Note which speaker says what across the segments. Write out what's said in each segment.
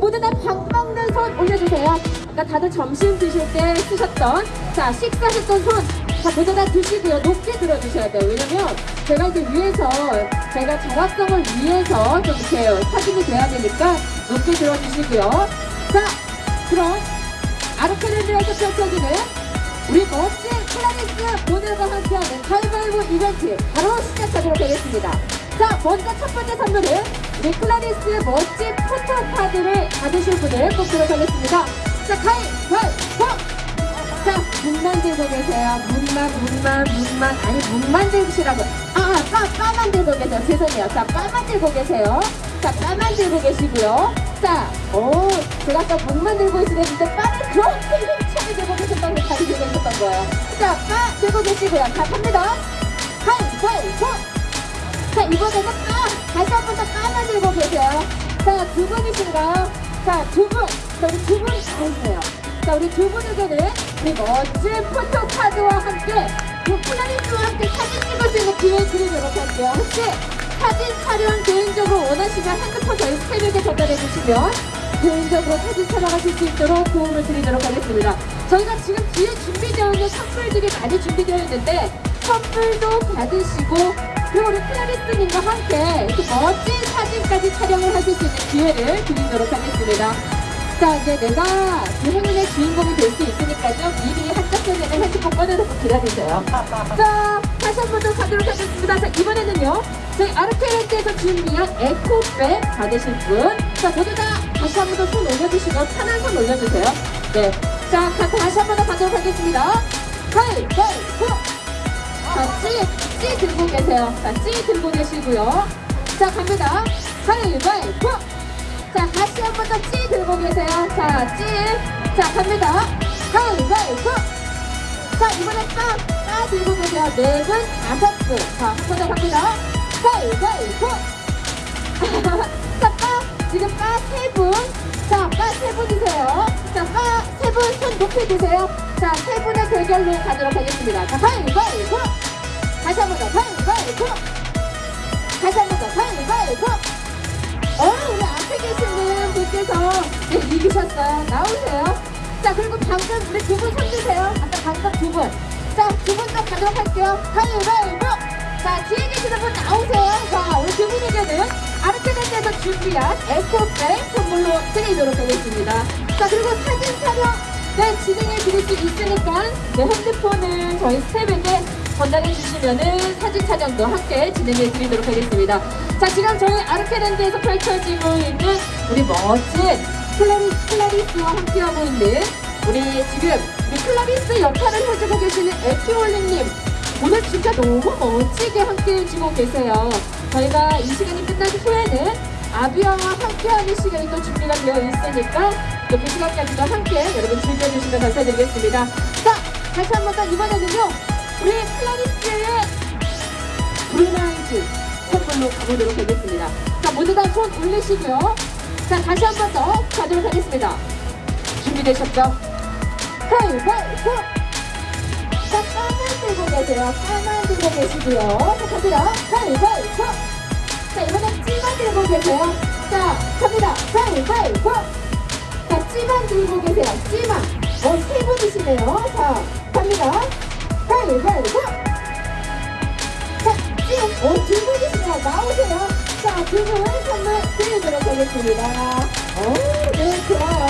Speaker 1: 모두 다 밥 먹는 손 올려주세요. 아까 다들 점심 드실 때 쓰셨던 자 식사하셨던 손. 자 모두 다 드시고요. 높게 들어주셔야 돼요. 왜냐면 제가 이제 위에서 제가 정확성을 위해서 좀 이렇게 확인이 돼야 되니까 높게 들어주시고요. 자 그럼 아르케랜드에서 펼쳐지는 우리 멋진 클라리스 모델과 함께하는 가위바위보 이벤트 바로 시작하도록 하겠습니다. 자, 먼저 첫 번째 선물은 우리 클라리스 멋진 포토카드를 받으실 분을 뽑도록 하겠습니다. 자, 가위바위보! 자, 문만 들고 계세요. 문만, 문만, 문만. 아니, 문만 들으시라고. 아, 아, 빠, 빠만 들고 계세요. 죄송해요. 자, 빠만 들고 계세요. 자, 빠만 들고 계시고요. 자, 오, 제가 아까 문만 들고 있으랬는데 빠를 그렇게 힘차게 들고 계셨다고 잘 들고 있었던 거예요. 자, 빠 들고 계시고요. 자, 갑니다. 가위바위보! 자, 이번에는 빠! 다시 한 번더 들고 계세요. 자, 두 분이신가요? 자, 두 분! 자, 우리 두 분이 다있네요 자, 우리 두 분에게는 우리 멋진 포토카드와 함께 그 플라닛과 함께 사진 찍을 수 있는 기회 드리도록 할게요. 혹시 사진 촬영 개인적으로 원하시면 핸드폰 저희 스태프에게 전달해 주시면 개인적으로 사진 촬영하실 수 있도록 도움을 드리도록 하겠습니다. 저희가 지금 뒤에 준비되어 있는 선물들이 많이 준비되어 있는데 선물도 받으시고 그리고 우리 클라리스님과 함께 이렇게 멋진 사진까지 촬영을 하실 수 있는 기회를 드리도록 하겠습니다. 자 이제 내가 그 행운의 주인공이 될 수 있으니까요. 미리 한짝 전에는 핸드폰 꺼내놓고 기다리세요. 자 다시 한 번 더 가도록 하겠습니다. 자 이번에는요 저희 아르케렌트에서 준비한 에코백 받으실 분 자 모두 다 다시 한 번 더 손 올려주시고 편한 손 올려주세요. 네 자 다시 한 번 더 가도록 하겠습니다. 가위바위보 자, 찌, 찌 들고 계세요. 자, 찌 들고 계시고요. 자, 갑니다. 가위바위보! 자, 다시 한번 더 찌 들고 계세요. 자, 찌. 자, 갑니다. 가위바위보! 자, 이번엔 빠, 빠 들고 계세요. 네 분, 다섯 분. 자, 한 번 더 갑니다. 가위바위보! 자, 빠, 지금 빠세 분. 자, 빠세 분이세요. 자, 빠세분 손 높이 드세요. 자, 세 분의 대결로 가도록 하겠습니다. 자, 가위바위보! 다시 한 번 더, 가위바위보! 다시 한 번 더, 가위바위보! 어, 우리 앞에 계시는 분께서 네, 이기셨어요. 나오세요. 자, 그리고 방금 우리 두 분 손주세요. 아까 방금 두 분. 자, 두 분 더 가도록 할게요. 가위바위보! 자, 뒤에 계시는 분 나오세요. 자, 우리 두 분에게는 아르테네스에서 준비한 에코백 선물로 드리도록 하겠습니다. 자, 그리고 사진 촬영 네, 진행해 드릴 수 있으니까 네, 핸드폰을 저희 스텝에게 전달해 주시면은 사진 촬영도 함께 진행해 드리도록 하겠습니다. 자, 지금 저희 아르케랜드에서 펼쳐지고 있는 우리 멋진 클라리, 클라리스와 함께하고 있는 우리 지금 우리 클라리스 역할을 해주고 계시는 에피올링님 오늘 진짜 너무 멋지게 함께 해주고 계세요. 저희가 이 시간이 끝난 후에는 아비아와 함께하는 시간이 또 준비가 되어 있으니까 또 그 시간까지도 함께 여러분 즐겨주시면 감사드리겠습니다. 자, 다시 한번더 이번에는요. 우리 클라리스의 브루나이즈 선물로 가보도록 하겠습니다. 자, 모두 다 손 올리시고요. 자, 다시 한 번 더 가도록 하겠습니다. 준비되셨죠? 가위바위보! 자, 까만 들고 계세요. 까만 들고 계시고요. 자, 갑니다. 가위바위보! 자, 이번엔 찌만 들고 계세요. 자, 갑니다. 가위바위보! 자, 찌만 들고 계세요. 찌만. 어, 세 분이시네요. 자, 갑니다. 어, 두 분이시네요. 나오세요. 자, 두 분 선물 드리도록 하겠습니다. 어, 네, 좋아요.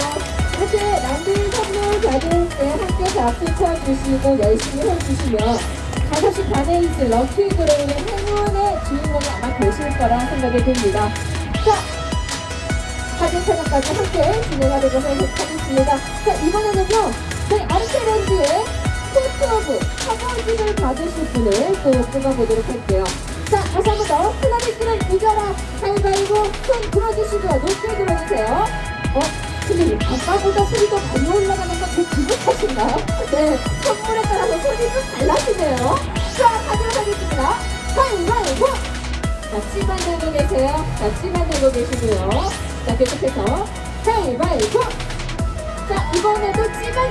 Speaker 1: 이렇게 남들 선물 받을 때 함께 박수 쳐주시고 열심히 해주시면 5시 반에 있을 럭키 드로우의 행운의 주인공이 아마 되실 거라 생각이 듭니다. 자, 사진 촬영까지 함께 진행하도록 하겠습니다. 자, 이번에는요, 저희 아르케랜드의 오브 사진을 받으실 분을 또 뽑아보도록 할게요. 자, 다시 한번 더. 폴라리스를 이겨라. 가위바위보 손 들어주시고요. 높게 들어주세요. 어? 근데 아까보다 소리가 많이 올라가는 건제 기분 탓인가요? 네, 선물에 따라서 소리 좀 달라지네요. 자, 가도록 하겠습니다. 가위바위보! 자, 찌만 들고 계세요. 자, 찌만 들고 계시고요. 자, 계속해서 가위바위보! 자, 이번에도 찌만,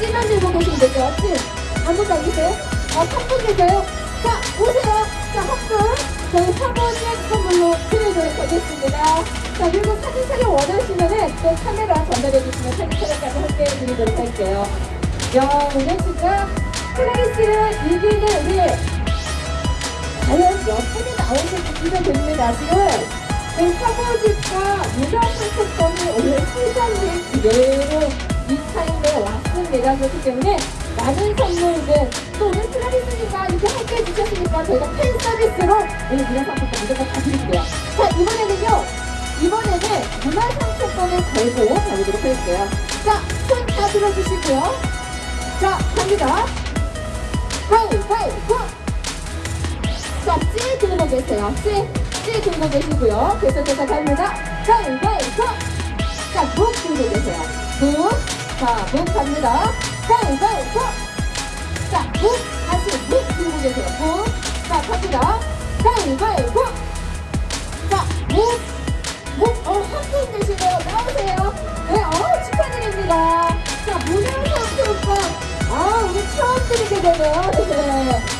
Speaker 1: 찌만 들고 계시면 되죠? 찌. 아무도 안 계세요? 아, 한분 계세요? 자, 오세요. 자, 한 분. 저희 사모님 선물로 드리도록 하겠습니다. 자, 그리고 사진 촬영 원하시면은 또 카메라 전달해 주시면 사진 촬영까지 함께 드리도록 할게요. 야, 오늘 진짜 클라리스를 이기는 우리 과연 몇 분이 나오실지 기대됩니다. 지금 그 사모집과 무상 상품권이 오늘 시장에 그대로 이 타임에 왔습니다. 그렇기 때문에 많은 선물들 또 오늘 클라리스님과 이렇게 함께 해 주셨으니까 저희가 팬 서비스로 오늘 무상 상품권 무조건 다 드릴게요. 자 이번에는요. 이번에는 문화상품권을 걸고 가보도록 할게요. 자, 손 다 들어주시고요. 자, 갑니다. 가위바위보! 자, 찌 들고 계세요. 찌, 찌 들고 계시고요. 계속해서 갑니다. 가위바위보! 자, 묵 들고 계세요. 묵. 자, 묵 갑니다. 가위바위보! 자, 묵. 다시 묵 들고 계세요. 묵. 자, 갑니다. 가위바위보! 자, 묵. 묵. 어, 한분 계시네요. 나오세요. 네, 어, 축하드립니다. 자, 문화상품권. 아, 오늘 처음 드리게 되네요. 네.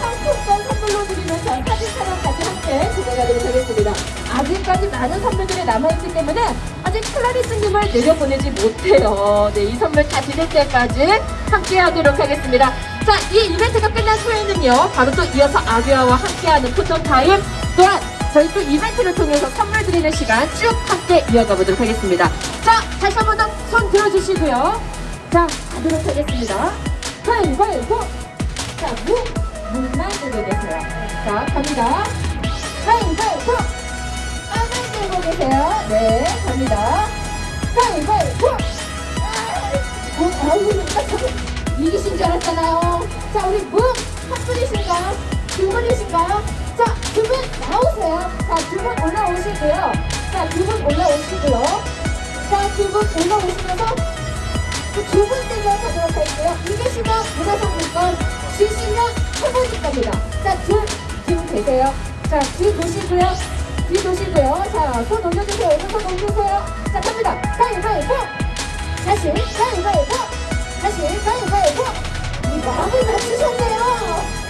Speaker 1: 자, 상품권 선물로 드리면서 사진 촬영까지 함께 진행하도록 하겠습니다. 아직까지 많은 선물들이 남아있기 때문에 아직 클라리스님을 내려보내지 못해요. 네, 이 선물 다 드릴 때까지 함께 하도록 하겠습니다. 자, 이 이벤트가 끝난 후에는요, 바로 또 이어서 아비아와 함께하는 포토타임 또한 저희 또 이벤트를 통해서 선물 드리는 시간 쭉 함께 이어가 보도록 하겠습니다. 자, 다시 한 번 더 손 들어주시고요. 자, 가도록 하겠습니다. 가위바위보! 자, 무, 무만 들고 계세요. 자, 갑니다. 가위바위보! 빵만 들고 계세요. 네, 갑니다. 가위바위보! 아, 어, 저거 이기신 줄 알았잖아요. 자, 우리 무, 한 분이실까요? 두 분이실까요? 자, 두 분 나오세요. 자, 두 분 올라오시고요. 자, 두 분 올라오시고요. 자, 두 분 올라오시면서 두 번째로 가도록 할게요. 이기시면 문화상품권, 지시면 해보실 겁니다. 자, 둘, 지금 계세요. 자, 뒤 보시고요. 뒤 보시고요. 자, 손 올려주세요. 오른손 올려주세요. 자, 갑니다. 가위바위보! 다시, 가위바위보! 다시, 가위바위보! 이 마음을 맞추셨네요.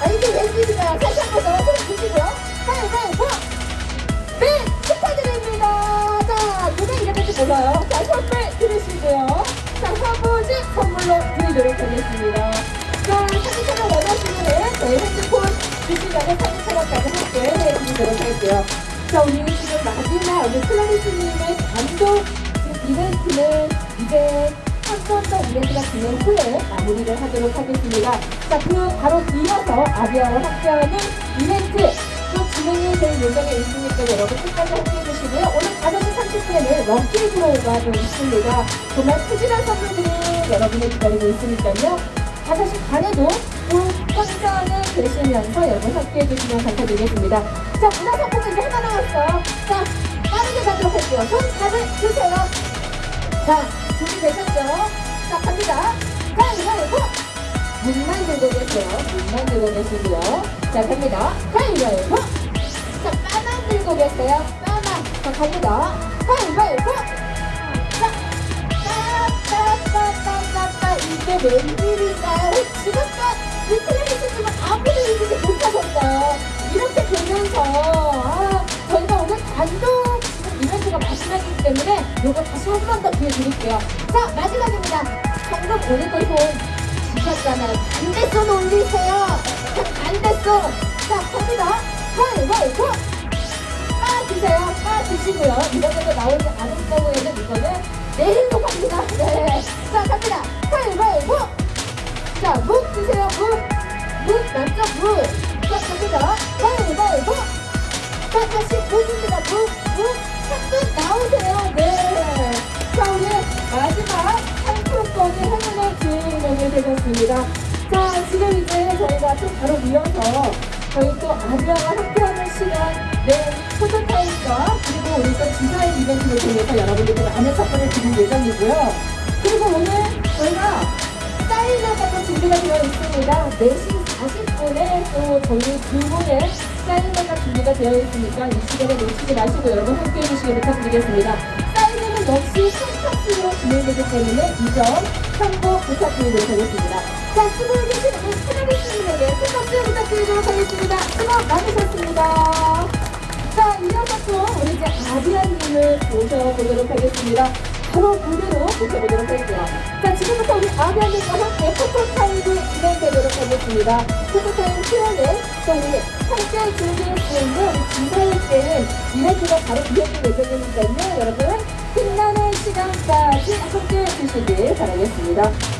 Speaker 1: 아, 이게 웬일인가요? 다시 한번 더손 주시고요. 가위바위보! 네, 축하드립니다. 자, 누가 이겼는지 몰라요. 자, 선물 들으시고요. 자, 사무직 선물로 드리도록 하겠습니다. 해드리도록 할게요. 자, 우리 지금 마지막 우리 클라리스님의 단독 이벤트는 이제 한번더 이벤트가 진행 후에 마무리를 하도록 하겠습니다. 자, 그 바로 이어서 아비아와 함께하는 이벤트 또 진행이 될 예정에 있으니까 여러분 끝까지 함께 해 주시고요. 오늘 5시 30분에는 럭키 드로우가 좀 있습니다. 정말 푸짐한 선물들이 여러분을 기다리고 있으니까요. 5시 반에도 또 선전을 되시면서 여러분 함께 해 주시면 감사드리겠습니다. 자, 문화 상품권 이제 하나 나왔어요. 자, 빠르게 가도록 할게요. 손 다들 주세요. 자, 준비되셨죠? 자, 갑니다. 가위바위보! 문만 들고 계세요. 문만 들고 계시고요. 자, 갑니다. 가위바위보! 자, 빠만 들고 계세요. 빠만. 자, 갑니다. 가위바위보! 이게 웬일인가요? 지금껏 리플레이스지만 아무도 이기지 못하셨어요. 이렇게 되면서 아, 저희가 오늘 단독 이벤트가 마지막이기 때문에 요거 다시 한 번 더 기회 드릴게요. 자, 마지막입니다. 방금 오늘도 손 주셨잖아요. 반대손 올리세요. 자, 반대손. 자, 갑니다. 가위바위보! 빠주세요. 빠주시고요. 이번에도 다시 묵입니다. 묵. 묵. 한분 나오세요. 네. 자, 오늘 마지막 상품권이 행운의 주인공이 되셨습니다. 자, 지금 이제 저희가 또 바로 이어서 저희 또 아리아와 함께하는 시간, 네, 포토타임과 그리고 우리 또 디자인 이벤트를 통해서 여러분들께 많은 선물을 드릴 예정이고요. 그리고 오늘 저희가 사인회가 또 준비가 되어 있습니다. 4시 40분에 또 저희 두 분의 사인회가 준비가 되어 있으니까 이 시간에 놓치지 마시고 여러분 함께 해 주시기 부탁드리겠습니다. 사인회는 역시 선착순으로 진행되기 때문에 이 점 참고 부탁드리도록 하겠습니다. 자, 수고해 주신 우리 분들에게 큰 박수 부탁드리도록 하겠습니다. 수고 많으셨습니다. 자, 이어서 또 우리 이제 아비아님을 모셔보도록 하겠습니다. 바로 무대로 모셔보도록 할게요. 자, 지금부터 우리 아비아님과 함께 포토타임이 진행되도록 하겠습니다. 포토타임 Q&A, 또 우리 함께 즐길 수 있는 기사일 때는 이벤트가 바로 이어질 예정이니까요. 여러분, 끝나는 시간까지 함께 해주시길 바라겠습니다.